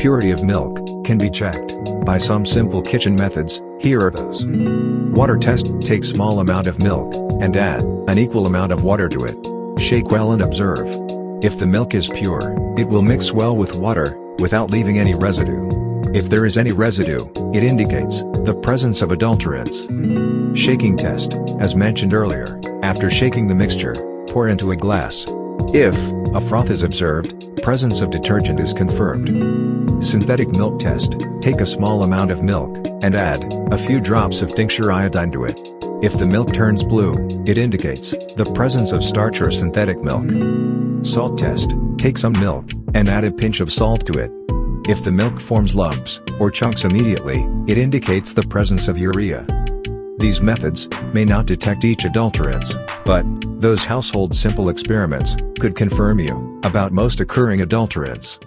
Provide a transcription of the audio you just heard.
purity of milk, can be checked by some simple kitchen methods, here are those. Water test, take small amount of milk, and add an equal amount of water to it. Shake well and observe. If the milk is pure, it will mix well with water, without leaving any residue. If there is any residue, it indicates the presence of adulterants. Shaking test, as mentioned earlier, after shaking the mixture, pour into a glass. If a froth is observed, presence of detergent is confirmed. Synthetic milk test, take a small amount of milk, and add a few drops of tincture iodine to it. If the milk turns blue, it indicates the presence of starch or synthetic milk. Salt test, take some milk, and add a pinch of salt to it. If the milk forms lumps, or chunks immediately, it indicates the presence of urea. These methods may not detect each adulterants, but those household simple experiments could confirm you about most occurring adulterants.